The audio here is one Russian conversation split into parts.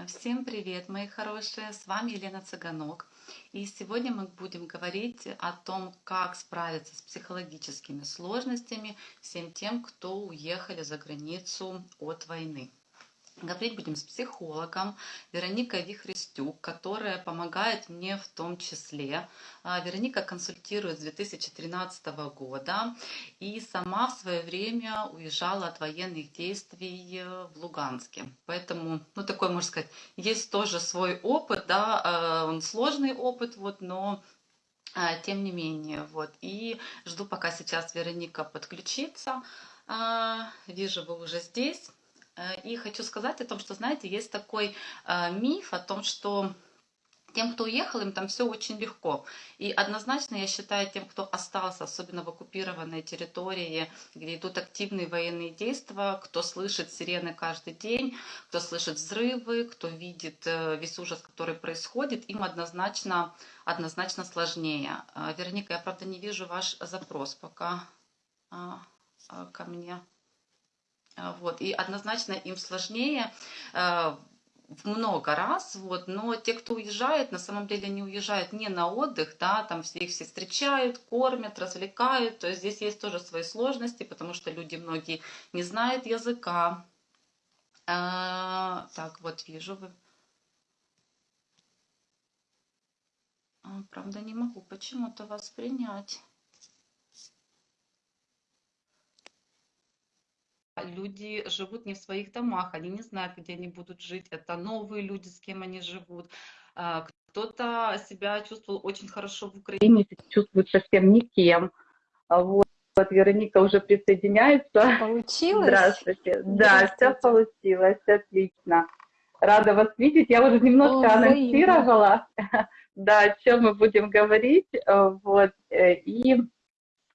А, Всем привет, мои хорошие! С вами Елена Цыганок. И сегодня мы будем говорить о том, как справиться с психологическими сложностями всем тем, кто уехали за границу от войны. Говорить будем с психологом Вероникой Вихрестюк, которая помогает мне в том числе. А, Вероника консультирует с 2013 года и сама в свое время уезжала от военных действий э, в Луганске. Поэтому, ну такой, можно сказать, есть тоже свой опыт, да, э, он сложный опыт, вот, но а, тем не менее, вот. И жду, пока сейчас Вероника подключится. А, Вижу, вы уже здесь. Э, и хочу сказать о том, что, знаете, есть такой э, миф о том, что тем, кто уехал, им там все очень легко. И однозначно я считаю, тем, кто остался, особенно в оккупированной территории, где идут активные военные действия, кто слышит сирены каждый день, кто слышит взрывы, кто видит э, весь ужас, который происходит, им однозначно, однозначно сложнее. Вероника, я правда не вижу ваш запрос пока ко мне. А, вот, и однозначно им сложнее в много раз, вот, но те, кто уезжает, на самом деле не уезжают не на отдых, да, там все их все встречают, кормят, развлекают, то есть здесь есть тоже свои сложности, потому что люди многие не знают языка. А, так, вот вижу вы. А, правда, не могу почему-то вас принять. Люди живут не в своих домах, они не знают, где они будут жить, это новые люди, с кем они живут. А, кто-то себя чувствовал очень хорошо в Украине, чувствует совсем никем. А вот, вот Вероника уже присоединяется. Получилось? Здравствуйте. Да, все получилось, отлично. Рада вас видеть. Я уже немножко О, анонсировала, да, о чем мы будем говорить. Э, вот, э, и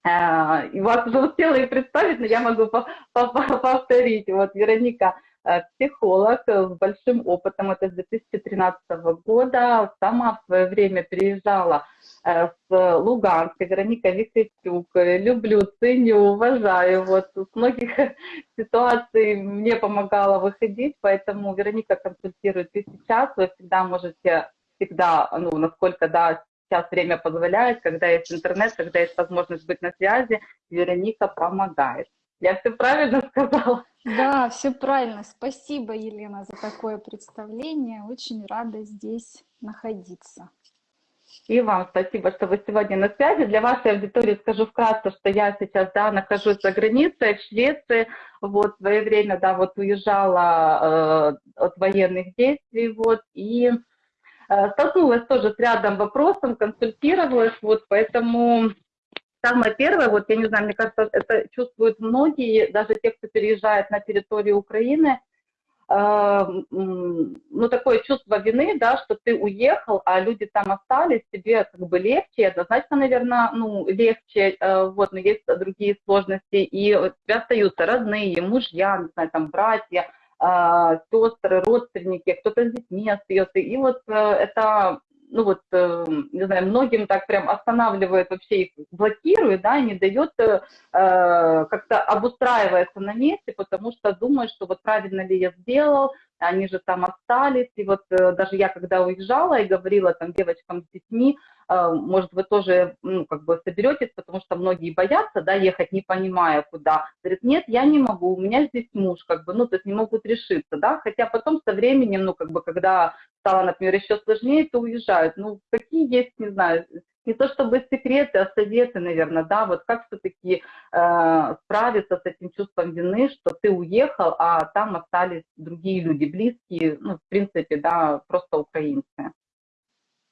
и вас уже успела и представить, но я могу повторить. Вот Вероника э, психолог с большим опытом, это с 2013 года, сама в свое время переезжала э, с Луганска, Вероника Виктюк, люблю, ценю, уважаю, вот с многих ситуаций мне помогала выходить, поэтому Вероника консультирует и сейчас, вы всегда можете всегда, ну, насколько, да, сейчас время позволяет, когда есть интернет, когда есть возможность быть на связи, Вероника помогает. Я все правильно сказала? Да, все правильно. Спасибо, Елена, за такое представление. Очень рада здесь находиться. И вам спасибо, что вы сегодня на связи. Для вашей аудитории скажу вкратце, что я сейчас, да, нахожусь за границей, в Швеции. Вот, в свое время, да, вот уезжала э, от военных действий, вот, и столкнулась тоже с рядом вопросов, консультировалась, вот, поэтому самое первое, вот, я не знаю, мне кажется, это чувствуют многие, даже те, кто переезжает на территорию Украины, э, ну, такое чувство вины, да, что ты уехал, а люди там остались, тебе как бы легче, однозначно, наверное, ну, легче, э, вот, но есть другие сложности, и у тебя остаются родные, мужья, не знаю, там, братья, сестры, родственники, кто-то с детьми остается. И вот э, это, ну вот, э, не знаю, многим так прям останавливает, вообще их блокирует, да, не дает э, как-то обустраивается на месте, потому что думает, что вот правильно ли я сделал, они же там остались. И вот даже я, когда уезжала и говорила там девочкам с детьми, а, может, вы тоже, ну, как бы соберетесь, потому что многие боятся, да, ехать, не понимая, куда. Говорит, нет, я не могу, у меня здесь муж, как бы, ну, то есть не могут решиться, да, хотя потом со временем, ну, как бы, когда стало, например, еще сложнее, то уезжают. Ну, какие есть, не знаю, не то чтобы секреты, а советы, наверное, да, вот как все-таки э, справиться с этим чувством вины, что ты уехал, а там остались другие люди, близкие, ну, в принципе, да, просто украинцы.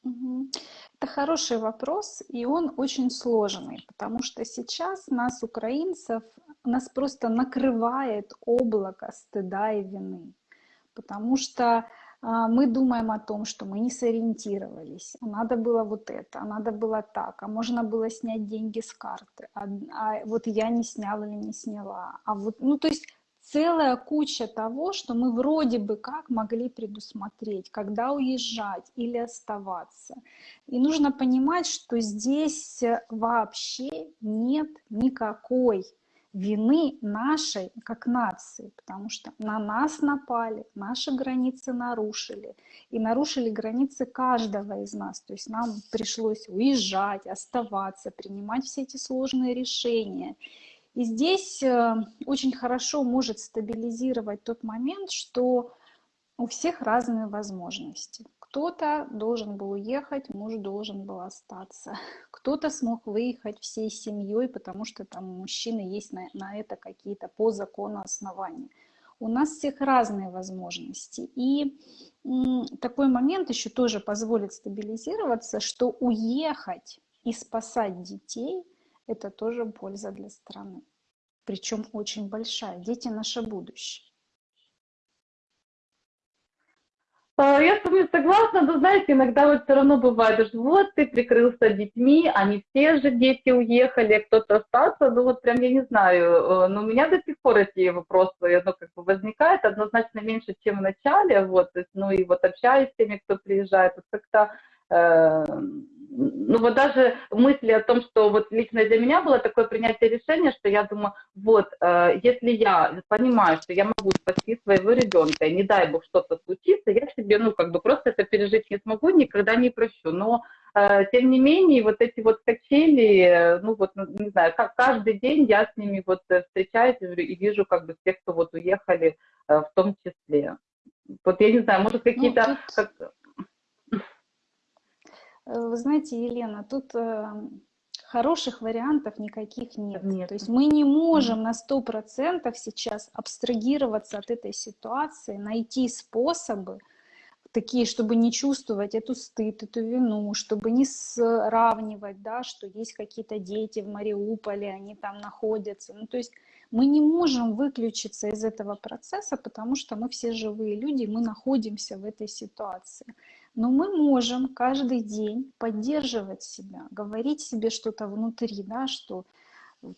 Это хороший вопрос, и он очень сложный, потому что сейчас нас, украинцев, нас просто накрывает облако стыда и вины, потому что мы думаем о том, что мы не сориентировались, а надо было вот это, а надо было так, а можно было снять деньги с карты, а, а вот я не сняла или не сняла, а вот, ну то есть целая куча того, что мы вроде бы как могли предусмотреть, когда уезжать или оставаться. И нужно понимать, что здесь вообще нет никакой вины нашей как нации, потому что на нас напали, наши границы нарушили, и нарушили границы каждого из нас. То есть нам пришлось уезжать, оставаться, принимать все эти сложные решения. И здесь э, очень хорошо может стабилизировать тот момент, что у всех разные возможности. Кто-то должен был уехать, муж должен был остаться. Кто-то смог выехать всей семьей, потому что там у мужчины есть на, на это какие-то по закону основания. У нас всех разные возможности. И такой момент еще тоже позволит стабилизироваться, что уехать и спасать детей – это тоже польза для страны. Причем очень большая. Дети – наше будущее. А, я с вами согласна, но знаете, иногда вот все равно бывает, что вот ты прикрылся детьми, они все же дети уехали, кто-то остался, ну вот прям я не знаю, э, но у меня до сих пор эти вопросы, ну как бы возникает однозначно меньше, чем в начале, вот, ну и вот общаюсь с теми, кто приезжает, вот как-то э, ну вот даже мысли о том, что вот лично для меня было такое принятие решения, что я думаю, вот, э, если я понимаю, что я могу спасти своего ребенка, и не дай бог что-то случится, я себе, ну, как бы просто это пережить не смогу, никогда не прощу. Но, э, тем не менее, вот эти вот качели, ну, вот, ну, не знаю, как каждый день я с ними вот э, встречаюсь и вижу, как бы, тех, кто вот уехали э, в том числе. Вот я не знаю, может, ну, какие-то... Ну, тут... как Э, вы знаете, Елена, тут э, хороших вариантов никаких нет. нет. То есть мы не можем на сто процентов сейчас абстрагироваться от этой ситуации, найти способы, такие, чтобы не чувствовать эту стыд, эту вину, чтобы не сравнивать, да, что есть какие-то дети в Мариуполе, они там находятся. Ну, то есть мы не можем выключиться из этого процесса, потому что мы все живые люди, мы находимся в этой ситуации. Но мы можем каждый день поддерживать себя, говорить себе что-то внутри, да, что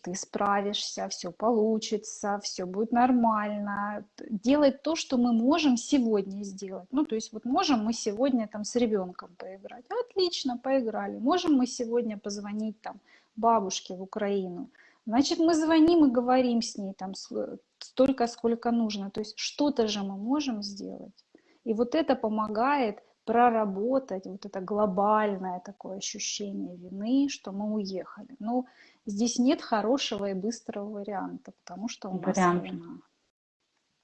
ты справишься, все получится, все будет нормально. Делать то, что мы можем сегодня сделать. Ну, то есть вот можем мы сегодня там с ребенком поиграть. Отлично, поиграли. Можем мы сегодня позвонить там бабушке в Украину. Значит, мы звоним и говорим с ней там столько, сколько нужно. То есть что-то же мы можем сделать. И вот это помогает проработать вот это глобальное такое ощущение вины, что мы уехали. Но здесь нет хорошего и быстрого варианта, потому что у нас Вариант. война.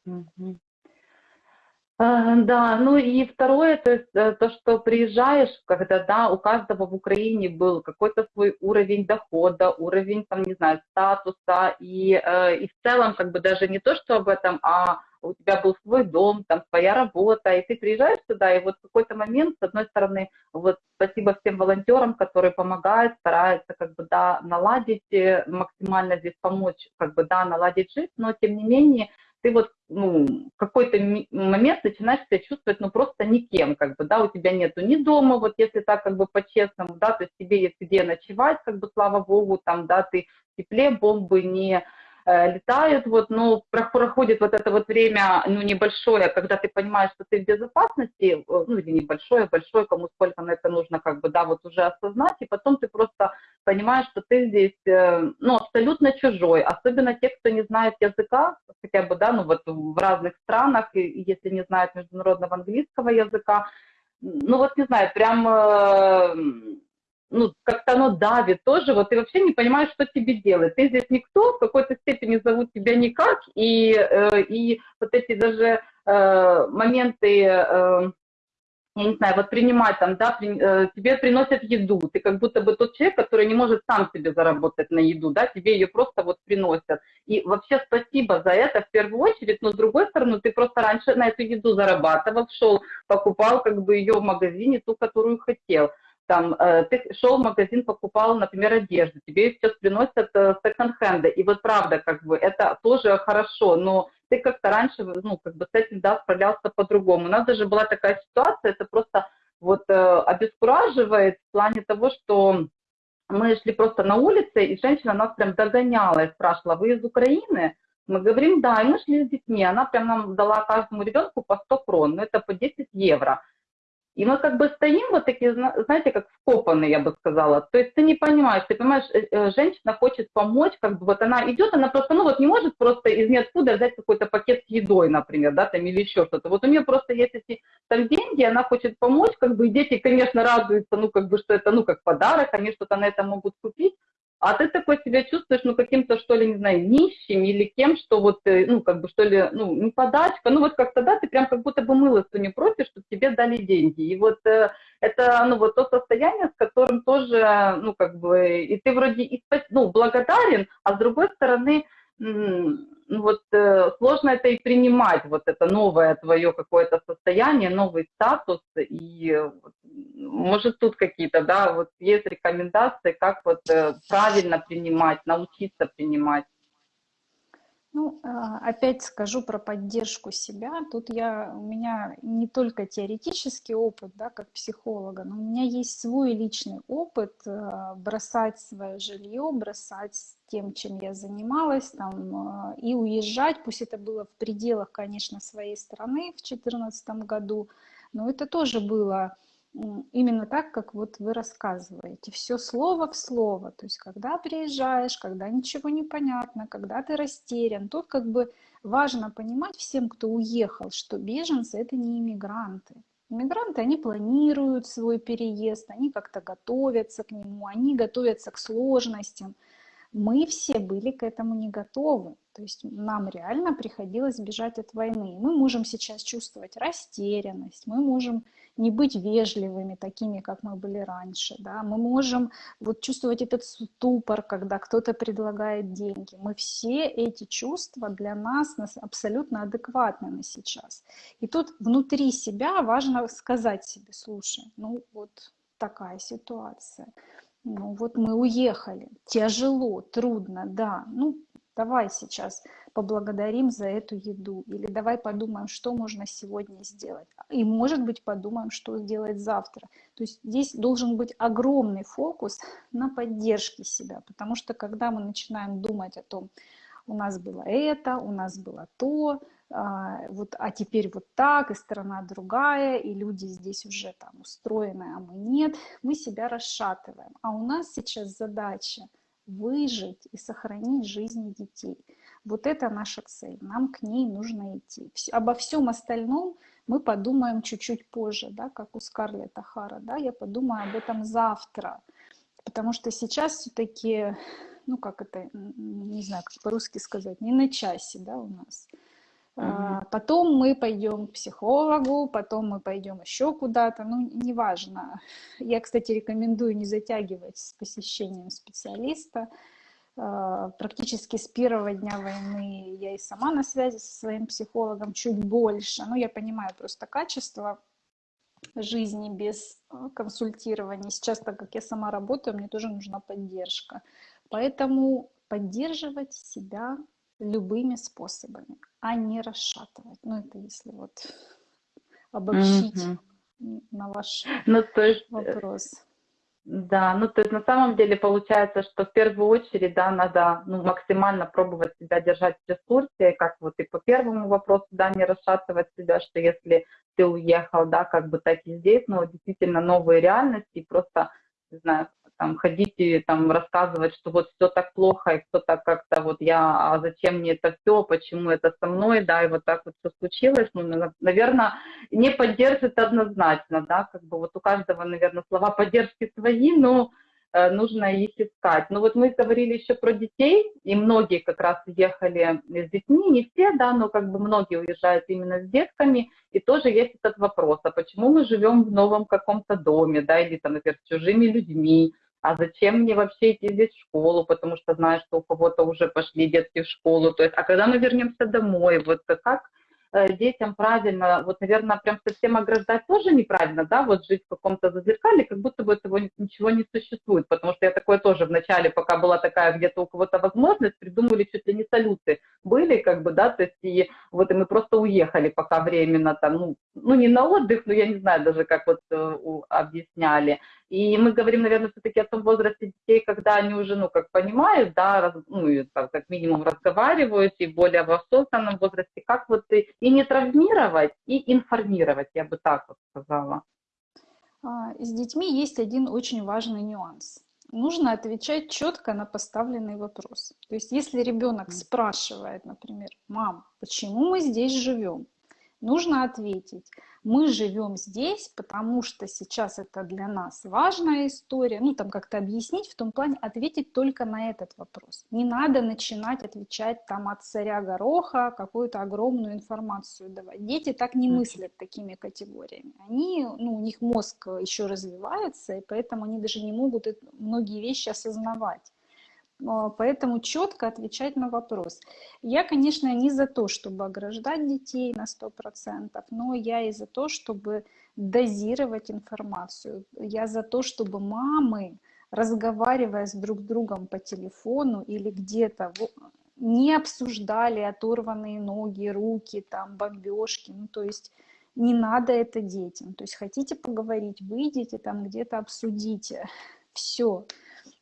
Угу. Да, ну и второе, то есть э, то, что приезжаешь, когда, да, у каждого в Украине был какой-то свой уровень дохода, уровень, там, не знаю, статуса, и, э, и в целом, как бы даже не то, что об этом, а у тебя был свой дом, там своя работа, и ты приезжаешь сюда, и вот в какой-то момент, с одной стороны, вот спасибо всем волонтерам, которые помогают, стараются как бы, да, наладить, э, максимально здесь помочь, как бы, да, наладить жизнь, но тем не менее, ты вот, ну, в какой-то момент начинаешь себя чувствовать, ну, просто никем, как бы, да, у тебя нету ни дома, вот если так, как бы, по-честному, да, то есть тебе есть где ночевать, как бы, слава богу, там, да, ты в тепле, бомбы не летают, вот, но проходит вот это вот время, ну, небольшое, когда ты понимаешь, что ты в безопасности, э, ну, или небольшое, большое, кому сколько на это нужно, как бы, да, вот уже осознать, и потом ты просто понимаешь, что ты здесь, э, ну, абсолютно чужой, особенно те, кто не знает языка, хотя бы, да, ну, вот в разных странах, и если не знают международного английского языка, ну, вот не знаю, прям ну, как-то оно давит тоже, вот ты вообще не понимаешь, что тебе делать. Ты здесь никто, в какой-то степени зовут тебя никак, и, э, и вот эти даже э, моменты, э, я не знаю, вот принимать там, да, при, э, тебе приносят еду, ты как будто бы тот человек, который не может сам себе заработать на еду, да, тебе ее просто вот приносят. И вообще спасибо за это в первую очередь, но с другой стороны, ты просто раньше на эту еду зарабатывал, шел, покупал как бы ее в магазине, ту, которую хотел там, э, ты шел в магазин, покупал, например, одежду, тебе сейчас приносят э, секонд-хенды, и вот правда, как бы, это тоже хорошо, но ты как-то раньше, ну, как бы с этим, да, справлялся по-другому. У нас даже была такая ситуация, это просто вот э, обескураживает в плане того, что мы шли просто на улице, и женщина нас прям догоняла и спрашивала, вы из Украины? Мы говорим, да, и мы шли с детьми, она прям нам дала каждому ребенку по 100 крон, ну, это по 10 евро. И мы как бы стоим вот такие, знаете, как вкопанные, я бы сказала. То есть ты не понимаешь, ты понимаешь, э, э, женщина хочет помочь, как бы вот она идет, она просто, ну вот не может просто из ниоткуда взять какой-то пакет с едой, например, да, там или еще что-то. Вот у нее просто есть эти там деньги, она хочет помочь, как бы, и дети, конечно, радуются, ну как бы, что это, ну как подарок, они что-то на это могут купить, а ты такой себя чувствуешь, ну, каким-то, что ли, не знаю, нищим или кем, что вот, э, ну, как бы, что ли, ну, не подачка, ну, вот как-то, да, ты прям как будто бы мылостью не просишь, чтобы тебе дали деньги. И вот э, это, ну, вот то состояние, с которым тоже, ну, как бы, и ты вроде, и, ну, благодарен, а с другой стороны, вот э, сложно это и принимать, вот это новое твое какое-то состояние, новый статус, и может тут какие-то, да, вот есть рекомендации, как вот э, правильно принимать, научиться принимать. Ну, а, опять скажу про поддержку себя. Тут я, у меня не только теоретический опыт, да, как психолога, но у меня есть свой личный опыт э, бросать свое жилье, бросать тем, чем я занималась, там, э, и уезжать, пусть это было в пределах, конечно, своей страны в 2014 году, но это тоже было именно так, как вот вы рассказываете. Все слово в слово. То есть, когда приезжаешь, когда ничего не понятно, когда ты растерян, тут как бы важно понимать всем, кто уехал, что беженцы это не иммигранты. Иммигранты, они планируют свой переезд, они как-то готовятся к нему, они готовятся к сложностям. Мы все были к этому не готовы. То есть нам реально приходилось бежать от войны. Мы можем сейчас чувствовать растерянность, мы можем не быть вежливыми, такими, как мы были раньше. Да? Мы можем вот чувствовать этот ступор, когда кто-то предлагает деньги. Мы все эти чувства для нас, нас абсолютно адекватны на сейчас. И тут внутри себя важно сказать себе, слушай, ну вот такая ситуация. Ну вот мы уехали, тяжело, трудно, да. Ну давай сейчас поблагодарим за эту еду, или давай подумаем, что можно сегодня сделать, и, может быть, подумаем, что сделать завтра. То есть здесь должен быть огромный фокус на поддержке себя, потому что когда мы начинаем думать о том, у нас было это, у нас было то, а, вот, а теперь вот так, и страна другая, и люди здесь уже там устроены, а мы нет, мы себя расшатываем. А у нас сейчас задача выжить и сохранить жизни детей. Вот это наша цель, нам к ней нужно идти. Обо всем остальном мы подумаем чуть-чуть позже, да, как у Скарлетта Хара, да, я подумаю об этом завтра, потому что сейчас все-таки, ну как это, не знаю, как по-русски сказать, не на часе, да, у нас. Uh-huh. Потом мы пойдем к психологу, потом мы пойдем еще куда-то, ну, неважно. Я, кстати, рекомендую не затягивать с посещением специалиста, а, практически с первого дня войны я и сама на связи со своим психологом чуть больше. Ну, я понимаю просто качество жизни без а, консультирования. Сейчас, так как я сама работаю, мне тоже нужна поддержка. Поэтому поддерживать себя любыми способами, а не расшатывать. Ну, это если вот обобщить mm-hmm. на ваш ну, то есть... Э, вопрос. Да, ну то есть на самом деле получается, что в первую очередь, да, надо ну, максимально пробовать себя держать в ресурсе, как вот и по первому вопросу, да, не расшатывать себя, что если ты уехал, да, как бы так и здесь, но действительно новые реальности, просто, не знаю, там, ходить и там рассказывать, что вот все так плохо, и кто-то как-то вот я, а зачем мне это все, почему это со мной, да, и вот так вот все случилось, ну, наверное, не поддержит однозначно, да, как бы вот у каждого, наверное, слова поддержки свои, но Э, нужно их искать. Но вот мы говорили еще про детей, и многие как раз уехали с детьми, не все, да, но как бы многие уезжают именно с детками, и тоже есть этот вопрос, а почему мы живем в новом каком-то доме, да, или там, например, с чужими людьми, а зачем мне вообще идти здесь в школу, потому что знаю, что у кого-то уже пошли детки в школу, то есть, а когда мы вернемся домой, вот как детям правильно, вот, наверное, прям совсем ограждать тоже неправильно, да, вот жить в каком-то зазеркале, как будто бы этого ничего не существует, потому что я такое тоже в начале, пока была такая где-то у кого-то возможность, придумали чуть ли не салюты были, как бы, да, то есть и вот и мы просто уехали пока временно там, ну, ну не на отдых, но я не знаю даже, как вот э, объясняли, и мы говорим, наверное, все-таки о том возрасте детей, когда они уже, ну, как понимают, да, раз, ну, и, так, как минимум разговаривают, и более в осознанном возрасте, как вот и, и не травмировать, и информировать, я бы так вот сказала. А, С детьми есть один очень важный нюанс. Нужно отвечать четко на поставленный вопрос. То есть, если ребенок спрашивает, например, мам, почему мы здесь живем? Нужно ответить, мы живем здесь, потому что сейчас это для нас важная история. Ну, там как-то объяснить, в том плане ответить только на этот вопрос. Не надо начинать отвечать там от царя гороха какую-то огромную информацию давать. Дети так не мыслят такими категориями. Они, ну, у них мозг еще развивается, и поэтому они даже не могут многие вещи осознавать. А, поэтому четко отвечать на вопрос. Я, конечно, не за то, чтобы ограждать детей на 100%, но я и за то, чтобы дозировать информацию. Я за то, чтобы мамы, разговаривая с друг другом по телефону или где-то, не обсуждали оторванные ноги, руки, там, бомбежки. Ну, то есть не надо это детям. То есть хотите поговорить, выйдите там где-то обсудите. Все.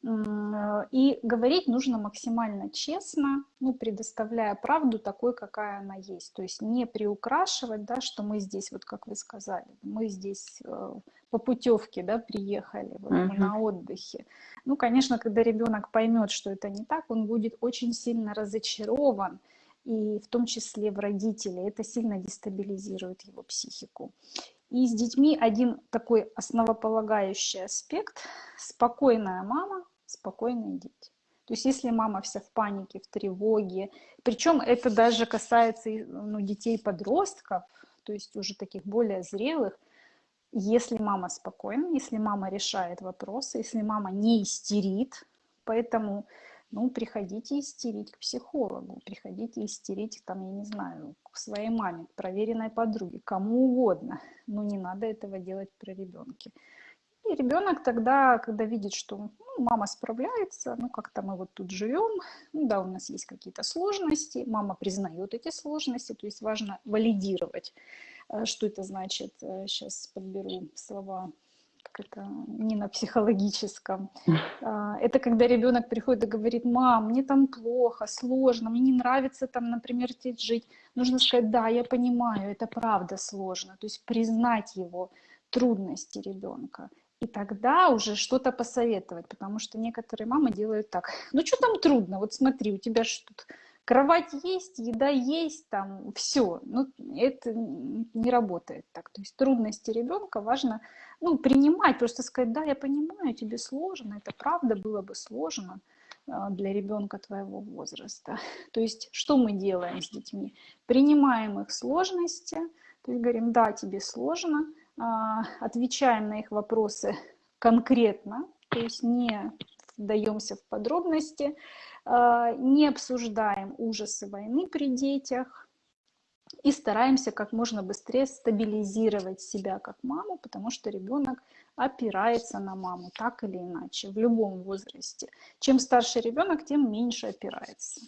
И говорить нужно максимально честно, ну, предоставляя правду такой, какая она есть. То есть не приукрашивать, да, что мы здесь, вот как вы сказали, мы здесь э, по путевке да, приехали, вот uh-huh. на отдыхе. Ну, конечно, когда ребенок поймет, что это не так, он будет очень сильно разочарован, и в том числе в родителей. Это сильно дестабилизирует его психику. И с детьми один такой основополагающий аспект – спокойная мама, спокойные дети. То есть если мама вся в панике, в тревоге, причем это даже касается ну, детей-подростков, то есть уже таких более зрелых, если мама спокойна, если мама решает вопросы, если мама не истерит, поэтому ну, приходите истерить к психологу, приходите истерить, там, я не знаю, к своей маме, к проверенной подруге, кому угодно, но не надо этого делать при ребенке. И ребенок тогда, когда видит, что ну, мама справляется, ну как-то мы вот тут живем, ну да, у нас есть какие-то сложности, мама признает эти сложности, то есть важно валидировать, э, что это значит, сейчас э, подберу слова как это, не на психологическом. А, это когда ребенок приходит и говорит, мам, мне там плохо, сложно, мне не нравится там, например, здесь жить. Нужно сказать, да, я понимаю, это правда сложно. То есть признать его трудности ребенка. И тогда уже что-то посоветовать, потому что некоторые мамы делают так. Ну что там трудно? Вот смотри, у тебя что тут кровать есть, еда есть, там все. Ну, это не работает так. То есть трудности ребенка важно ну, принимать, просто сказать, да, я понимаю, тебе сложно, это правда было бы сложно а, для ребенка твоего возраста. То есть что мы делаем с детьми? Принимаем их сложности, то есть говорим, да, тебе сложно, а, отвечаем на их вопросы конкретно, то есть не вдаемся в подробности, а, не обсуждаем ужасы войны при детях и стараемся как можно быстрее стабилизировать себя как маму, потому что ребенок опирается на маму так или иначе в любом возрасте. Чем старше ребенок, тем меньше опирается.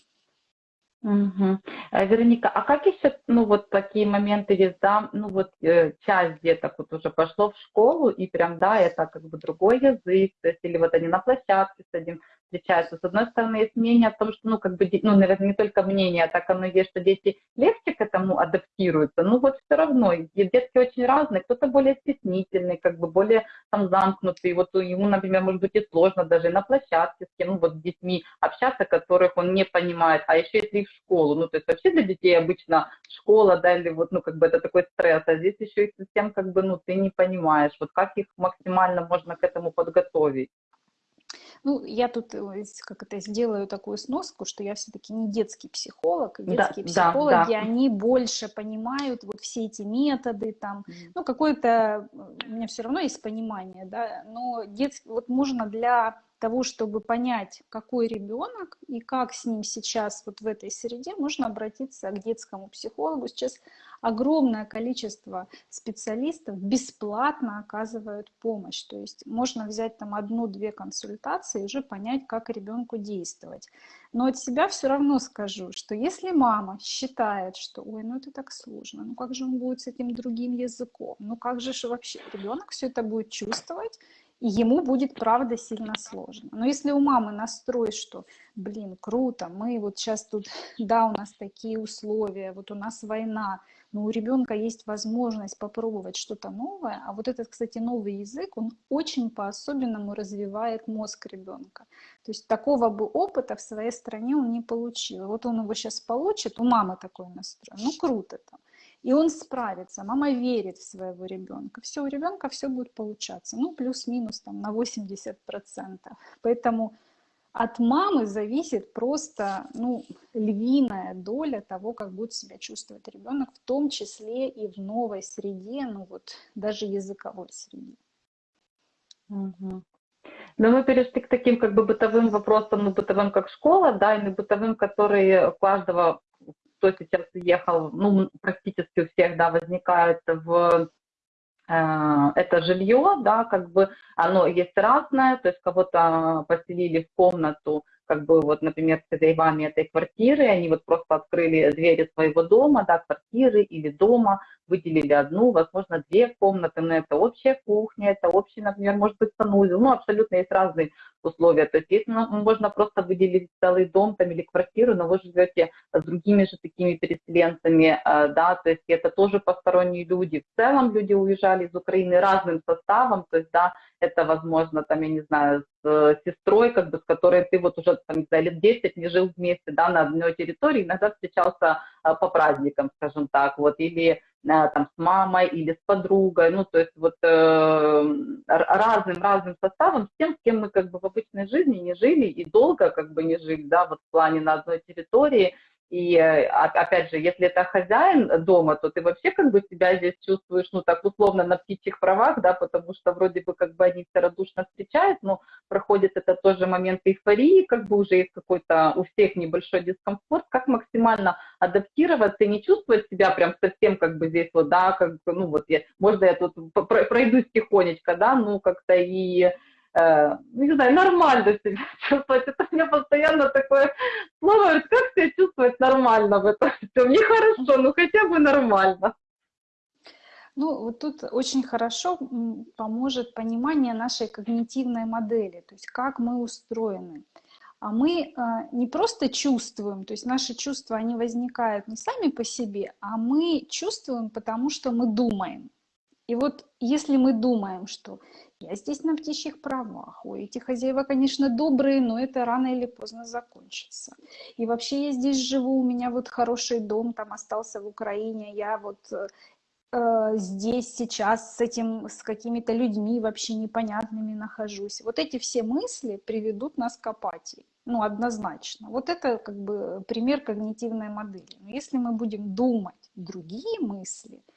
Угу. Вероника, а как еще, ну вот такие моменты есть, ну вот э, часть деток вот уже пошло в школу, и прям, да, это как бы другой язык, то есть, или вот они на площадке с этим встречаются. С одной стороны, есть мнение о том, что, ну, как бы, ну, наверное, не только мнение, а так оно есть, что дети легче к этому адаптируются, ну, вот все равно, детки очень разные, кто-то более стеснительный, как бы более там замкнутый, вот ему, например, может быть и сложно даже на площадке с кем, ну, вот с детьми общаться, которых он не понимает, а еще если их в школу, ну, то есть вообще для детей обычно школа, да, или вот, ну, как бы это такой стресс, а здесь еще и совсем, как бы, ну, ты не понимаешь, вот как их максимально можно к этому подготовить. Ну, я тут э, как это сделаю такую сноску, что я все-таки не детский психолог, и детские да, психологи, да, да. они больше понимают вот все эти методы, там, ну, какое-то, у меня все равно есть понимание, да, но детский, вот можно для того, чтобы понять, какой ребенок и как с ним сейчас вот в этой среде, можно обратиться к детскому психологу. Сейчас огромное количество специалистов бесплатно оказывают помощь. То есть можно взять там одну-две консультации и уже понять, как ребенку действовать. Но от себя все равно скажу, что если мама считает, что ой, ну это так сложно, ну как же он будет с этим другим языком, ну как же вообще ребенок все это будет чувствовать, и ему будет, правда, сильно сложно. Но если у мамы настрой, что, блин, круто, мы вот сейчас тут, да, у нас такие условия, вот у нас война, но у ребенка есть возможность попробовать что-то новое, а вот этот, кстати, новый язык, он очень по-особенному развивает мозг ребенка. То есть такого бы опыта в своей стране он не получил. Вот он его сейчас получит, у мамы такой настрой, ну круто там. И он справится, мама верит в своего ребенка. Все, у ребенка все будет получаться. Ну, плюс-минус там на 80%. Поэтому от мамы зависит просто ну, львиная доля того, как будет себя чувствовать ребенок, в том числе и в новой среде, ну вот даже языковой среде. Угу. Но мы перешли к таким как бы бытовым вопросам, ну бытовым как школа, да, и бытовым, которые у каждого, кто сейчас уехал, ну практически у всех, да, возникают в Э, это жилье, да, как бы оно есть разное, то есть кого-то поселили в комнату, как бы вот, например, с хозяевами этой квартиры, они вот просто открыли двери своего дома, да, квартиры или дома, выделили одну, возможно, две комнаты, но это общая кухня, это общий, например, может быть, санузел, ну, абсолютно есть разные условия, то есть если можно просто выделить целый дом там или квартиру, но вы живете с другими же такими переселенцами, э, да, то есть это тоже посторонние люди, в целом люди уезжали из Украины разным составом, то есть, да, это, возможно, там, я не знаю, с э, сестрой, как бы, с которой ты вот уже, там, за лет 10 не жил вместе, да, на одной территории, иногда встречался э, по праздникам, скажем так, вот, или там, с мамой или с подругой, ну, то есть вот разным-разным составом, с тем, с кем мы как бы в обычной жизни не жили и долго как бы не жили, да, вот в плане на одной территории, и э, опять же, если это хозяин дома, то ты вообще как бы себя здесь чувствуешь, ну так условно на птичьих правах, да, потому что вроде бы как бы они все радушно встречают, но проходит это тоже момент эйфории, как бы уже есть какой-то у всех небольшой дискомфорт, как максимально адаптироваться и не чувствовать себя прям совсем как бы здесь вот, да, как бы, ну вот я, можно я тут пройдусь тихонечко, да, ну как-то и не знаю, нормально себя чувствовать. Это у меня постоянно такое слово, как себя чувствовать нормально в этом всем. Нехорошо, но хотя бы нормально. Ну, вот тут очень хорошо поможет понимание нашей когнитивной модели, то есть как мы устроены. А мы э, не просто чувствуем, то есть наши чувства, они возникают не сами по себе, а мы чувствуем, потому что мы думаем. И вот если мы думаем, что я здесь на птичьих правах. Ой, эти хозяева, конечно, добрые, но это рано или поздно закончится. И вообще я здесь живу, у меня вот хороший дом там остался в Украине, я вот э, здесь сейчас с этим, с какими-то людьми вообще непонятными нахожусь. Вот эти все мысли приведут нас к апатии. Ну, однозначно. Вот это как бы пример когнитивной модели. Но если мы будем думать другие мысли, а,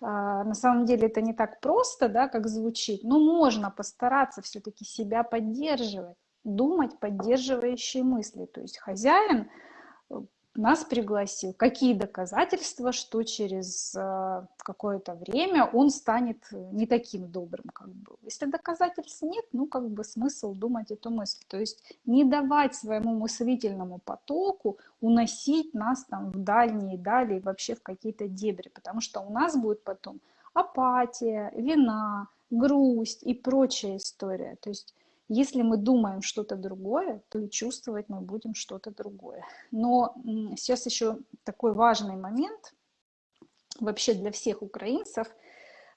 на самом деле это не так просто, да, как звучит, но можно постараться все-таки себя поддерживать, думать поддерживающие мысли. То есть хозяин э, нас пригласил. Какие доказательства, что через э, какое-то время он станет э, не таким добрым, как был. Если доказательств нет, ну как бы смысл думать эту мысль. То есть не давать своему мыслительному потоку уносить нас там в дальние дали и вообще в какие-то дебри, потому что у нас будет потом апатия, вина, грусть и прочая история. То есть если мы думаем что-то другое, то и чувствовать мы будем что-то другое. Но сейчас еще такой важный момент вообще для всех украинцев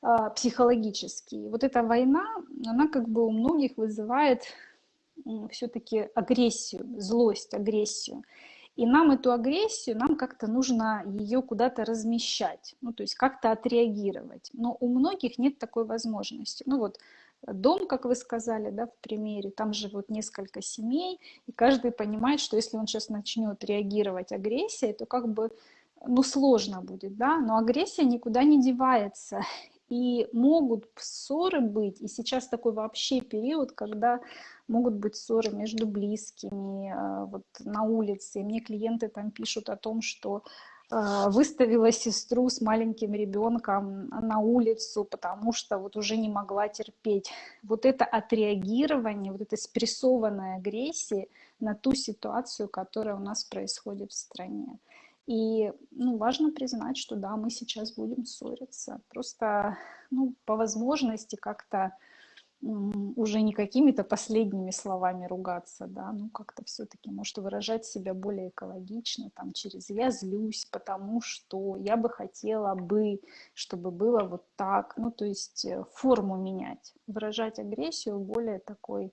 а, психологический. Вот эта война, она как бы у многих вызывает все-таки агрессию, злость, агрессию. И нам эту агрессию, нам как-то нужно ее куда-то размещать, ну, то есть как-то отреагировать. Но у многих нет такой возможности. Ну вот дом, как вы сказали, да, в примере, там живут несколько семей, и каждый понимает, что если он сейчас начнет реагировать агрессией, то как бы, ну, сложно будет, да, но агрессия никуда не девается, и могут ссоры быть, и сейчас такой вообще период, когда могут быть ссоры между близкими, э, вот на улице, и мне клиенты там пишут о том, что выставила сестру с маленьким ребенком на улицу, потому что вот уже не могла терпеть. Вот это отреагирование, вот это спрессованная агрессия на ту ситуацию, которая у нас происходит в стране. И ну, важно признать, что да, мы сейчас будем ссориться. Просто ну, по возможности как-то уже не какими-то последними словами ругаться, да, ну как-то все-таки, может, выражать себя более экологично, там, через «я злюсь, потому что я бы хотела бы, чтобы было вот так», ну, то есть э, форму менять, выражать агрессию более такой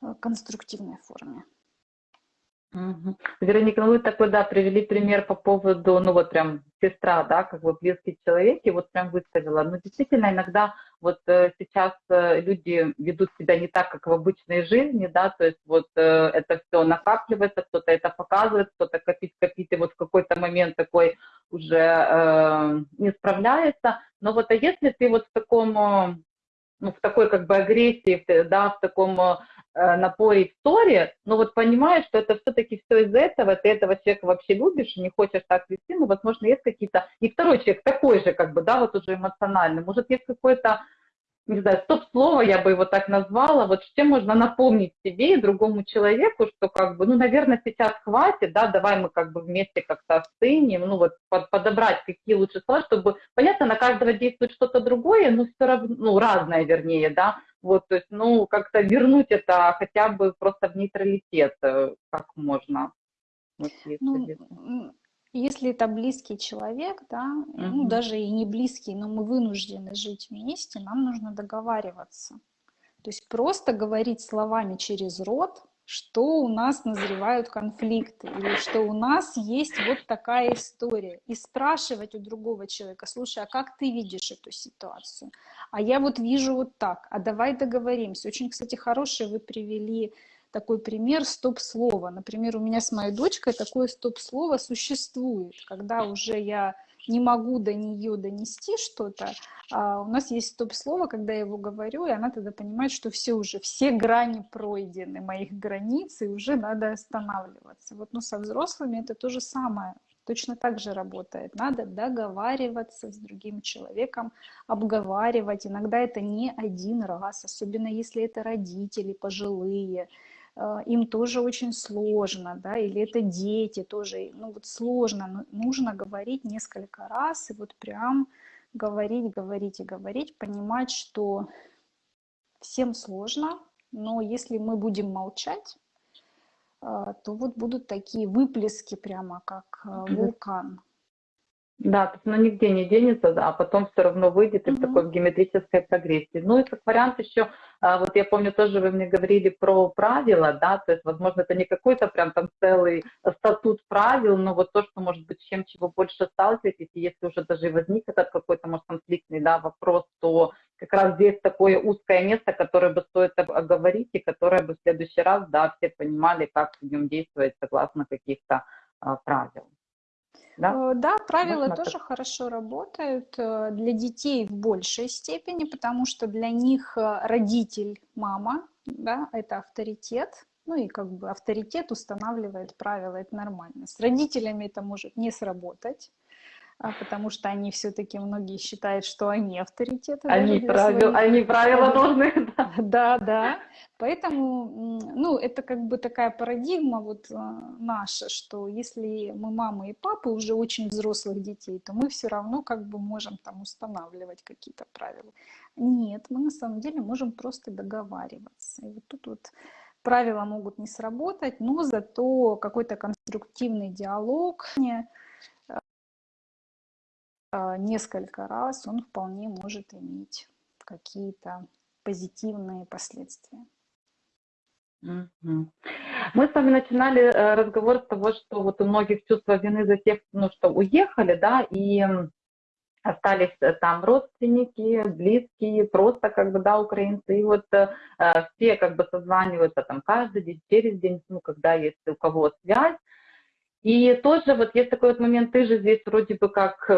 э, конструктивной форме. Угу. Вероника, ну вы такой, да, привели пример по поводу, ну вот прям сестра, да, как бы близкий человек, и вот прям выставила. Но действительно иногда вот э, сейчас э, люди ведут себя не так, как в обычной жизни, да, то есть вот э, это все накапливается, кто-то это показывает, кто-то копит, копит, и вот в какой-то момент такой уже э, не справляется. Но вот а если ты вот в таком, э, ну, в такой как бы агрессии, да, в таком э, напоре истории, но вот понимаешь, что это все-таки все из этого, ты этого человека вообще любишь не хочешь так вести, ну, возможно, есть какие-то... И второй человек такой же, как бы, да, вот уже эмоциональный. Может, есть какой-то не знаю, стоп-слово я бы его так назвала, вот чем можно напомнить себе и другому человеку, что как бы, ну, наверное, сейчас хватит, да, давай мы как бы вместе как-то остынем, ну, вот под, подобрать какие лучше слова, чтобы, понятно, на каждого действует что-то другое, но все равно, ну, разное, вернее, да, вот, то есть, ну, как-то вернуть это хотя бы просто в нейтралитет, э, как можно. Вот, ну, если это близкий человек, да, угу. ну даже и не близкий, но мы вынуждены жить вместе, нам нужно договариваться. То есть просто говорить словами через рот, что у нас назревают конфликты, или что у нас есть вот такая история. И спрашивать у другого человека, слушай, а как ты видишь эту ситуацию? А я вот вижу вот так, а давай договоримся. Очень, кстати, хорошие вы привели такой пример стоп-слова. Например, у меня с моей дочкой такое стоп-слово существует, когда уже я не могу до нее донести что-то, а у нас есть стоп-слово, когда я его говорю, и она тогда понимает, что все уже, все грани пройдены, моих границ, и уже надо останавливаться. Вот, ну, со взрослыми это то же самое, точно так же работает. Надо договариваться с другим человеком, обговаривать. Иногда это не один раз, особенно если это родители пожилые, им тоже очень сложно, да, или это дети тоже, ну вот сложно, нужно говорить несколько раз и вот прям говорить, говорить и говорить, понимать, что всем сложно, но если мы будем молчать, э, то вот будут такие выплески прямо как э, вулкан. Да, то есть оно нигде не денется, да, а потом все равно выйдет и в такой геометрической прогрессии. Ну и как вариант еще, а, вот я помню, тоже вы мне говорили про правила, да, то есть, возможно, это не какой-то прям там целый статут правил, но вот то, что, может быть, чем чего больше сталкиваетесь, и если уже даже возник этот какой-то, может, конфликтный, да, вопрос, то как раз здесь такое узкое место, которое бы стоит оговорить, и которое бы в следующий раз, да, все понимали, как нем действовать согласно каких-то а, правил. Да, э, да правила Можно тоже так? хорошо работают э, для детей в большей степени, потому что для них э, родитель, мама, да, это авторитет, ну и как бы авторитет устанавливает правила, это нормально. С родителями это может не сработать, потому что они все-таки многие считают, что они авторитеты. Они, правил, своих... они правила должны. Да. да, да. Поэтому, ну, это как бы такая парадигма вот а, наша, что если мы мамы и папы уже очень взрослых детей, то мы все равно как бы можем там устанавливать какие-то правила. Нет, мы на самом деле можем просто договариваться. И вот тут вот правила могут не сработать, но зато какой-то конструктивный диалог, а, несколько раз, он вполне может иметь какие-то позитивные последствия. Мы с вами начинали э, разговор с того, что вот у многих чувство вины за тех, ну, что уехали, да, и остались э, там родственники, близкие, просто как бы, да, украинцы, и вот э, э, все как бы созваниваются там каждый день, через день, ну, когда есть у кого связь, и тоже вот есть такой вот момент, ты же здесь вроде бы как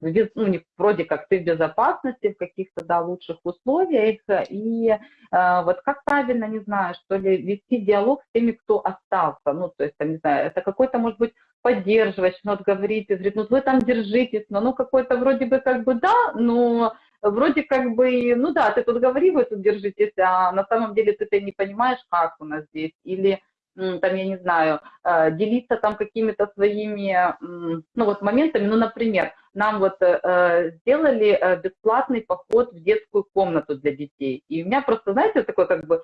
ну, вроде как ты в безопасности, в каких-то, да, лучших условиях, и э, вот как правильно, не знаю, что ли, вести диалог с теми, кто остался, ну, то есть, там, не знаю, это какой-то, может быть, поддерживать, ну, вот говорить, говорит, ну, вы там держитесь, но, ну, какой-то вроде бы как бы да, но вроде как бы, ну да, ты тут говори, вы тут держитесь, а на самом деле ты, ты не понимаешь, как у нас здесь, или там, я не знаю, э, делиться там какими-то своими, ну вот моментами, ну, например, нам вот э, сделали э, бесплатный поход в детскую комнату для детей, и у меня просто, знаете, такой как бы,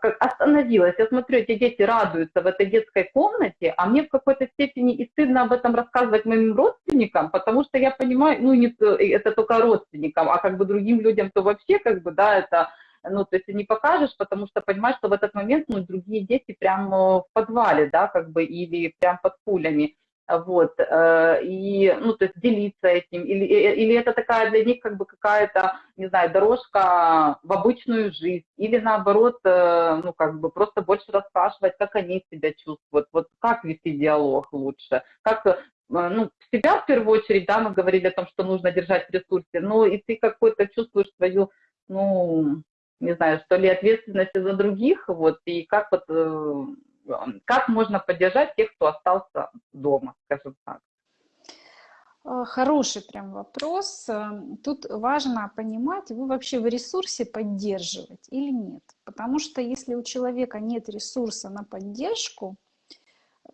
как остановилась. Я смотрю, эти дети радуются в этой детской комнате, а мне в какой-то степени и стыдно об этом рассказывать моим родственникам, потому что я понимаю, ну, не это только родственникам, а как бы другим людям, то вообще как бы, да, это ну, то есть не покажешь, потому что понимаешь, что в этот момент, ну, другие дети прямо в подвале, да, как бы, или прям под пулями, вот, э, и, ну, то есть делиться этим, или, или это такая для них как бы какая-то, не знаю, дорожка в обычную жизнь, или наоборот, э, ну, как бы просто больше расспрашивать, как они себя чувствуют, вот как вести диалог лучше, как э, ну, себя в первую очередь, да, мы говорили о том, что нужно держать в ресурсе, но и ты какой-то чувствуешь свою, ну, не знаю, что ли, ответственности за других, вот, и как вот, э, как можно поддержать тех, кто остался дома, скажем так. Э, хороший прям вопрос. Э, тут важно понимать, вы вообще в ресурсе поддерживать или нет. Потому что если у человека нет ресурса на поддержку,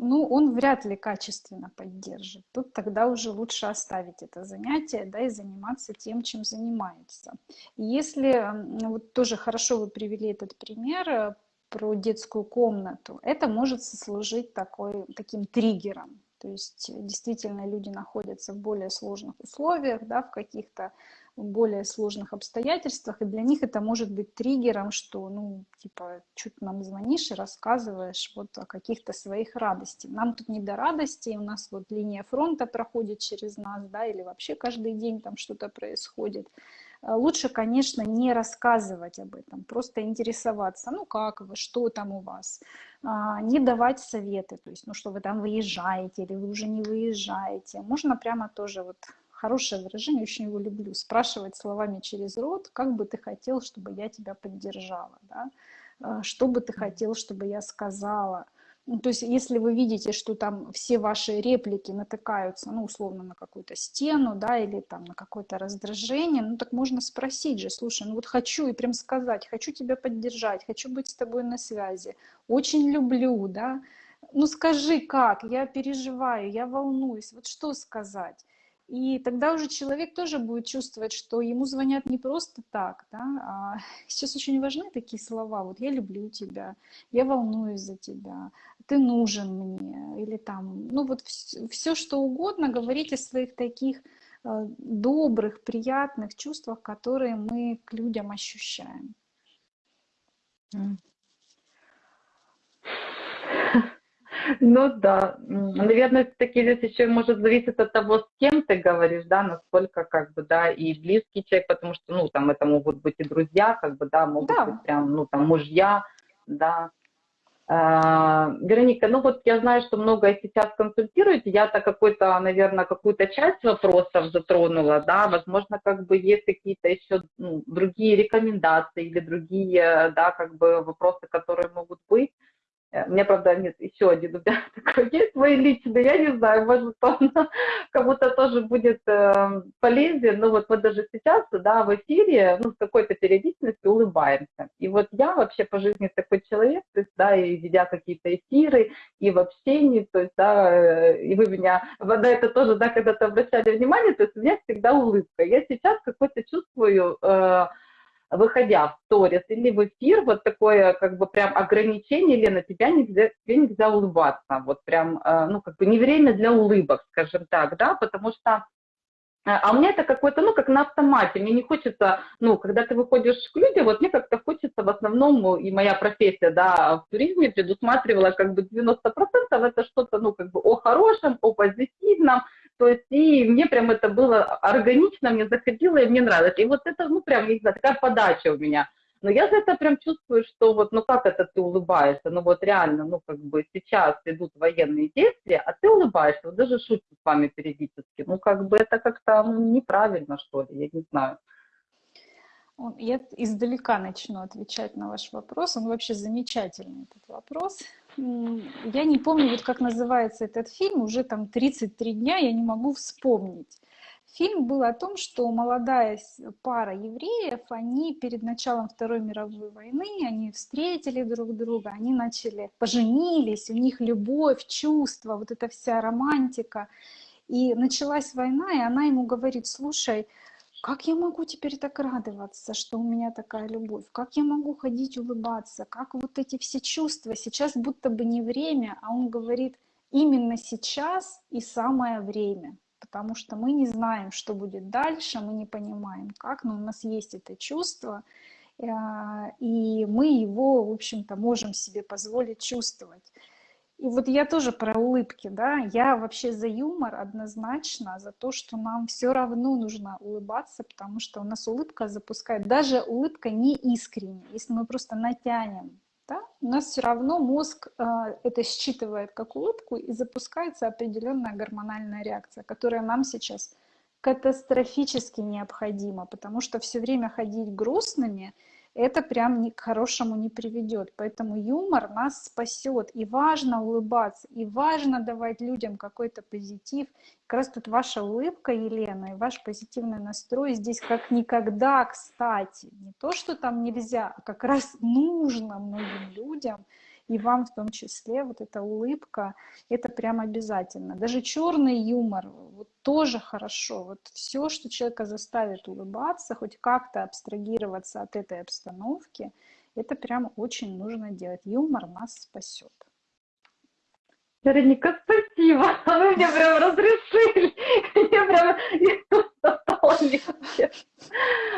ну, он вряд ли качественно поддержит. Тут тогда уже лучше оставить это занятие, да, и заниматься тем, чем занимается. если, вот тоже хорошо вы привели этот пример э, про детскую комнату, это может служить такой, таким триггером. То есть действительно люди находятся в более сложных условиях, да, в каких-то более сложных обстоятельствах, и для них это может быть триггером, что, ну, типа, ты нам звонишь и рассказываешь вот о каких-то своих радостях. Нам тут не до радости, у нас вот линия фронта проходит через нас, да, или вообще каждый день там что-то происходит. Э, лучше, конечно, не рассказывать об этом, просто интересоваться, ну как вы, что там у вас, а, не давать советы, то есть, ну что вы там выезжаете или вы уже не выезжаете. Можно прямо тоже вот хорошее выражение, очень его люблю, спрашивать словами через рот, как бы ты хотел, чтобы я тебя поддержала, да? Э, что бы ты хотел, чтобы я сказала. Ну, то есть если вы видите, что там все ваши реплики натыкаются, ну, условно, на какую-то стену, да, или там на какое-то раздражение, ну, так можно спросить же, слушай, ну вот хочу и прям сказать, хочу тебя поддержать, хочу быть с тобой на связи, очень люблю, да, ну скажи как, я переживаю, я волнуюсь, вот что сказать. И тогда уже человек тоже будет чувствовать, что ему звонят не просто так. Да? А сейчас очень важны такие слова. Вот я люблю тебя, я волнуюсь за тебя, ты нужен мне. Или там, ну вот все, все что угодно говорить о своих таких э, добрых, приятных чувствах, которые мы к людям ощущаем. Ну да, наверное, все-таки здесь еще может зависеть от того, с кем ты говоришь, да, насколько как бы, да, и близкий человек, потому что, ну, там это могут быть и друзья, как бы, да, могут да. быть прям, ну, там, мужья, да. А, Вероника, ну вот я знаю, что много сейчас консультируете, я-то какой-то, наверное, какую-то часть вопросов затронула, да, возможно, как бы есть какие-то еще ну, другие рекомендации или другие, да, как бы вопросы, которые могут быть. Э, у меня, правда, нет, еще один у меня такой есть, свой личный, я не знаю, может, он кому-то тоже будет э, полезен, но вот мы даже сейчас, да, в эфире, ну, с какой-то периодичностью улыбаемся. И вот я вообще по жизни такой человек, то есть, да, и ведя какие-то эфиры, и в общении, то есть, да, э, и вы меня, на это тоже, да, когда-то обращали внимание, то есть у меня всегда улыбка. Я сейчас какой-то чувствую... Э, выходя в сторис или в эфир, вот такое как бы прям ограничение, Лена, тебя нельзя, тебе нельзя улыбаться, вот прям, э, ну, как бы не время для улыбок, скажем так, да, потому что э, а у меня это какое-то, ну, как на автомате. Мне не хочется, ну, когда ты выходишь к людям, вот мне как-то хочется в основном, и моя профессия, да, в туризме предусматривала как бы 90% это что-то, ну, как бы о хорошем, о позитивном, то есть, и мне прям это было органично, мне заходило, и мне нравилось. И вот это, ну, прям, не знаю, такая подача у меня. Но я за это прям чувствую, что вот, ну, как это ты улыбаешься? Ну, вот реально, ну, как бы сейчас идут военные действия, а ты улыбаешься, вот даже шутки с вами периодически. Ну, как бы это как-то ну, неправильно, что ли, я не знаю. Я издалека начну отвечать на ваш вопрос. Он вообще замечательный, этот вопрос. Я не помню, вот как называется этот фильм, уже там 33 дня, я не могу вспомнить. Фильм был о том, что молодая пара евреев, они перед началом Второй мировой войны, они встретили друг друга, они начали, поженились, у них любовь, чувства, вот эта вся романтика. И началась война, и она ему говорит, слушай, как я могу теперь так радоваться, что у меня такая любовь? Как я могу ходить улыбаться? Как вот эти все чувства? Сейчас будто бы не время, а он говорит, именно сейчас и самое время. Потому что мы не знаем, что будет дальше, мы не понимаем, как, но у нас есть это чувство, э, и мы его, в общем-то, можем себе позволить чувствовать. И вот я тоже про улыбки, да, я вообще за юмор однозначно, за то, что нам все равно нужно улыбаться, потому что у нас улыбка запускает, даже улыбка не искренняя, если мы просто натянем, да, у нас все равно мозг э, это считывает как улыбку и запускается определенная гормональная реакция, которая нам сейчас катастрофически необходима, потому что все время ходить грустными – это прям ни к хорошему не приведет. Поэтому юмор нас спасет. И важно улыбаться, и важно давать людям какой-то позитив. Как раз тут ваша улыбка, Елена, и ваш позитивный настрой здесь как никогда кстати. Не то, что там нельзя, а как раз нужно многим людям – и вам в том числе вот эта улыбка, это прям обязательно. Даже черный юмор вот, тоже хорошо. Вот все, что человека заставит улыбаться, хоть как-то абстрагироваться от этой обстановки, это прям очень нужно делать. Юмор нас спасет. Вероника, спасибо. Вы мне прям разрешили. Мне прям легче.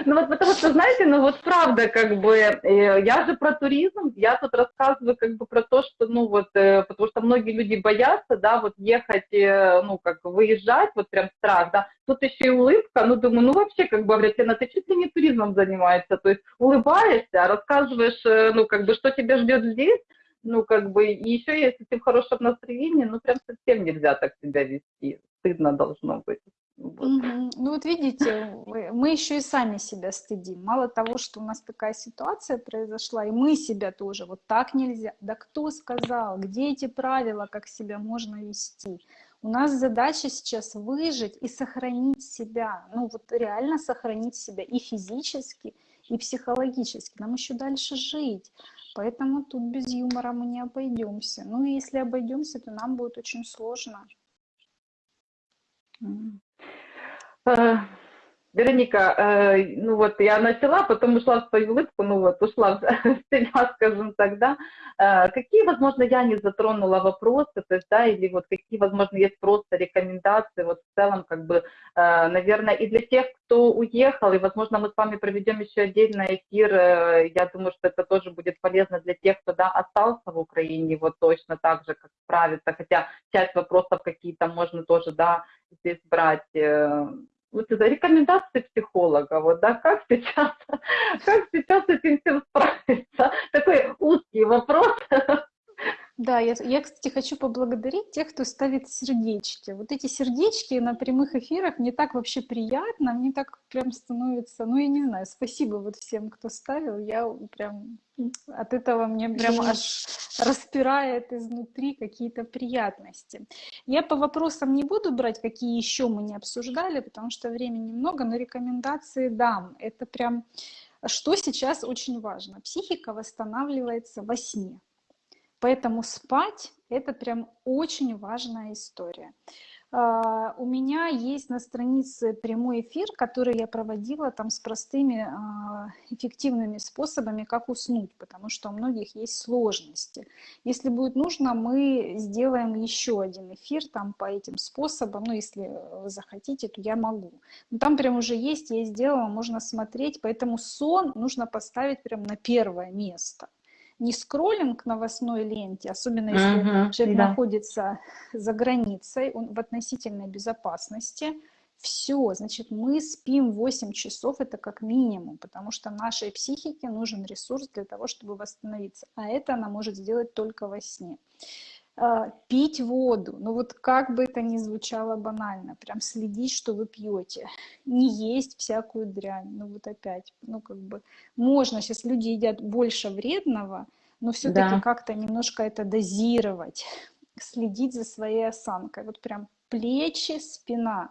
Ну вот потому что, знаете, ну вот правда, как бы, э, я же про туризм, я тут рассказываю как бы про то, что, ну вот, э, потому что многие люди боятся, да, вот ехать, э, ну как выезжать, вот прям страх, да. Тут еще и улыбка, ну думаю, ну вообще, как бы, Аврятина, ты чуть ли не туризмом занимаешься, то есть улыбаешься, рассказываешь, ну как бы, что тебя ждет здесь, ну, как бы, и еще если ты в хорошем настроении, ну, прям совсем нельзя так себя вести. Стыдно должно быть. Ну вот видите, мы еще и сами себя стыдим. Мало того, что у нас такая ситуация произошла, и мы себя тоже, вот так нельзя. Да кто сказал, где эти правила, как себя можно вести? У нас задача сейчас выжить и сохранить себя, ну вот реально сохранить себя и физически, и психологически. Нам еще дальше жить. Поэтому тут без юмора мы не обойдемся. Ну и если обойдемся, то нам будет очень сложно. Э, Вероника, э, ну вот я начала, потом ушла в свою улыбку, ну вот ушла в себя, скажем так, да. Э, какие, возможно, я не затронула вопросы, то есть, да, или вот какие, возможно, есть просто рекомендации, вот в целом, как бы, э, наверное, и для тех, кто уехал, и, возможно, мы с вами проведем еще отдельный эфир, э, я думаю, что это тоже будет полезно для тех, кто, да, остался в Украине, вот точно так же, как справиться, хотя часть вопросов какие-то можно тоже, да, здесь брать, э, вот это рекомендации психолога, вот, да, как сейчас, как сейчас с этим всем справиться? Такой узкий вопрос. Да, я, я, кстати, хочу поблагодарить тех, кто ставит сердечки. Вот эти сердечки на прямых эфирах мне так вообще приятно, мне так прям становится, ну, я не знаю, спасибо вот всем, кто ставил, я прям от этого мне прям аж распирает изнутри какие-то приятности. Я по вопросам не буду брать, какие еще мы не обсуждали, потому что времени много, но рекомендации дам. Это прям, что сейчас очень важно. Психика восстанавливается во сне. Поэтому спать – это прям очень важная история. А, у меня есть на странице прямой эфир, который я проводила там с простыми а, эффективными способами, как уснуть, потому что у многих есть сложности. Если будет нужно, мы сделаем еще один эфир там по этим способам, ну если вы захотите, то я могу. Но там прям уже есть, я сделала, можно смотреть, поэтому сон нужно поставить прям на первое место не скроллинг новостной ленте, особенно если uh-huh, человек да. находится за границей, он в относительной безопасности, все, значит, мы спим 8 часов, это как минимум, потому что нашей психике нужен ресурс для того, чтобы восстановиться, а это она может сделать только во сне. А, пить воду, ну вот как бы это ни звучало банально, прям следить, что вы пьете, не есть всякую дрянь, ну вот опять, ну как бы можно, сейчас люди едят больше вредного, но все-таки да. как-то немножко это дозировать, следить за своей осанкой, вот прям плечи, спина.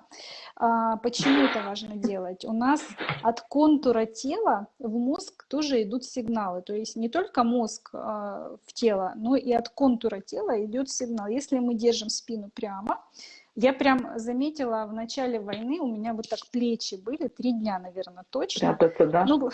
А, почему это важно делать? У нас от контура тела в мозг тоже идут сигналы. То есть не только мозг а, в тело, но и от контура тела идет сигнал. Если мы держим спину прямо, я прям заметила в начале войны, у меня вот так плечи были, три дня, наверное, точно. Спрятаться, да? Ну,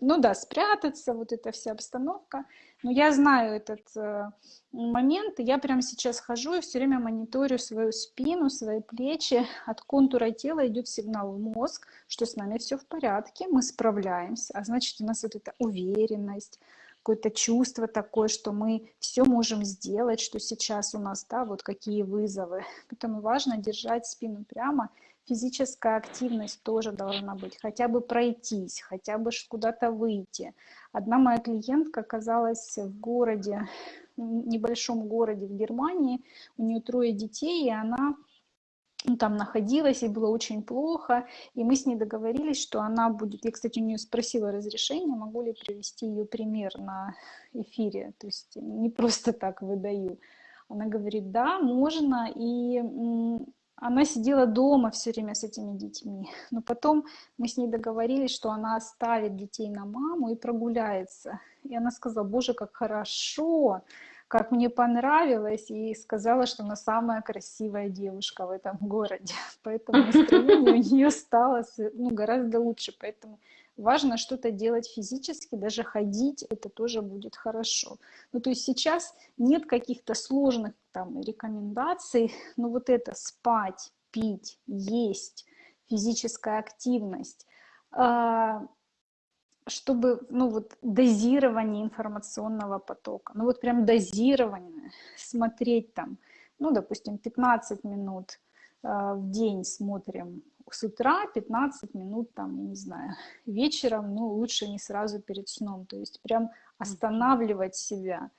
ну да, спрятаться, вот эта вся обстановка. Но я знаю этот э, момент, и я прямо сейчас хожу и все время мониторю свою спину, свои плечи. От контура тела идет сигнал в мозг, что с нами все в порядке, мы справляемся. А значит, у нас вот эта уверенность, какое-то чувство такое, что мы все можем сделать, что сейчас у нас, да, вот какие вызовы. Поэтому важно держать спину прямо. Физическая активность тоже должна быть, хотя бы пройтись, хотя бы куда-то выйти. Одна моя клиентка оказалась в городе, в небольшом городе в Германии, у нее трое детей, и она ну, там находилась, ей было очень плохо, и мы с ней договорились, что она будет, я, кстати, у нее спросила разрешение, могу ли привести ее пример на эфире, то есть не просто так выдаю. Она говорит, да, можно, и она сидела дома все время с этими детьми, но потом мы с ней договорились, что она оставит детей на маму и прогуляется. И она сказала, боже, как хорошо, как мне понравилось, и сказала, что она самая красивая девушка в этом городе. Поэтому настроение у нее стало ну, гораздо лучше. Поэтому важно что-то делать физически, даже ходить, это тоже будет хорошо. Ну, то есть сейчас нет каких-то сложных там рекомендаций, но вот это спать, пить, есть, физическая активность, а, чтобы, ну вот, дозирование информационного потока, ну вот прям дозирование, смотреть там, ну, допустим, 15 минут э, в день смотрим с утра, 15 минут там, я не знаю, вечером, ну, лучше не сразу перед сном, то есть прям останавливать себя.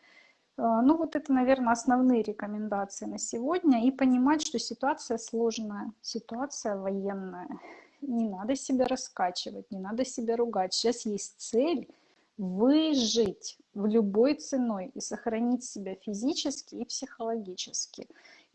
Э, ну, вот это, наверное, основные рекомендации на сегодня. И понимать, что ситуация сложная, ситуация военная не надо себя раскачивать, не надо себя ругать. Сейчас есть цель выжить в любой ценой и сохранить себя физически и психологически.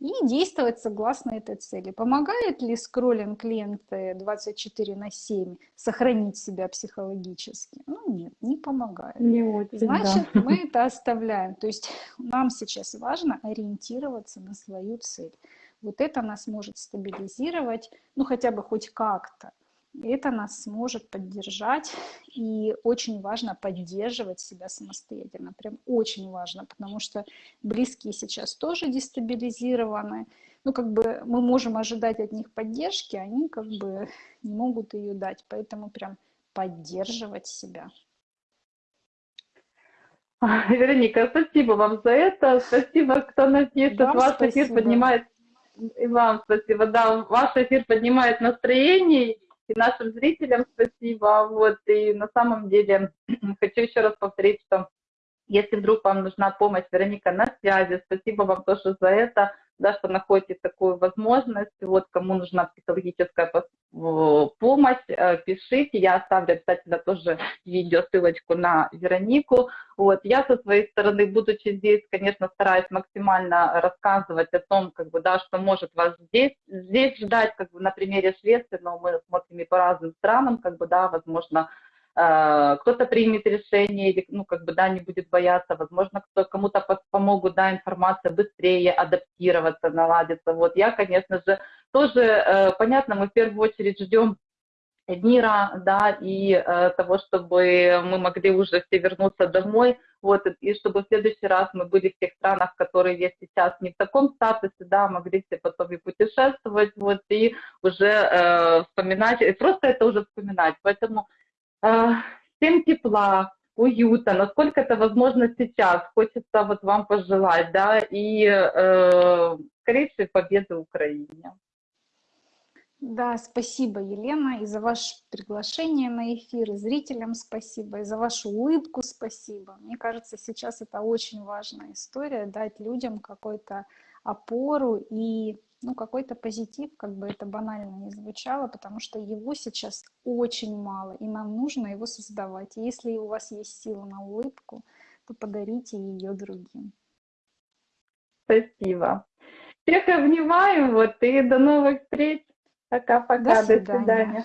И действовать согласно этой цели. Помогает ли скроллинг клиенты 24 на 7 сохранить себя психологически? Ну нет, не помогает. Не очень, Значит, да. мы это оставляем. То есть нам сейчас важно ориентироваться на свою цель. Вот это нас может стабилизировать, ну хотя бы хоть как-то. Это нас сможет поддержать, и очень важно поддерживать себя самостоятельно, прям очень важно, потому что близкие сейчас тоже дестабилизированы, ну как бы мы можем ожидать от них поддержки, они как бы не могут ее дать, поэтому прям поддерживать себя. Вероника, спасибо вам за это. Спасибо, кто нас пишет. Вам Ваш эфир спасибо. поднимает и вам спасибо. Да, ваш эфир поднимает настроение, и нашим зрителям спасибо. Вот, и на самом деле хочу еще раз повторить, что если вдруг вам нужна помощь, Вероника на связи. Спасибо вам тоже за это да, что находите такую возможность. Вот кому нужна психологическая помощь, э, пишите. Я оставлю обязательно тоже видео, ссылочку на Веронику. Вот. Я со своей стороны, будучи здесь, конечно, стараюсь максимально рассказывать о том, как бы, да, что может вас здесь, здесь ждать, как бы на примере Швеции, но мы смотрим и по разным странам, как бы, да, возможно, Э, кто-то примет решение ну, как бы, да, не будет бояться, возможно, кому-то помогут, да, информация быстрее адаптироваться, наладиться. Вот я, конечно же, тоже, э, понятно, мы в первую очередь ждем мира, да, и э, того, чтобы мы могли уже все вернуться домой, вот, и чтобы в следующий раз мы были в тех странах, которые есть сейчас не в таком статусе, да, могли все потом и путешествовать, вот, и уже э, вспоминать, и просто это уже вспоминать, поэтому всем тепла, уюта, насколько это возможно сейчас. Хочется вот вам пожелать, да, и э, скорейшей победы Украине. Да, спасибо, Елена, и за ваше приглашение на эфир, и зрителям спасибо, и за вашу улыбку спасибо. Мне кажется, сейчас это очень важная история, дать людям какую-то опору и ну, какой-то позитив, как бы это банально не звучало, потому что его сейчас очень мало, и нам нужно его создавать. И если у вас есть сила на улыбку, то подарите ее другим. Спасибо. Всех обнимаю, вот, и до новых встреч. Пока-пока, До до свидания. свидания.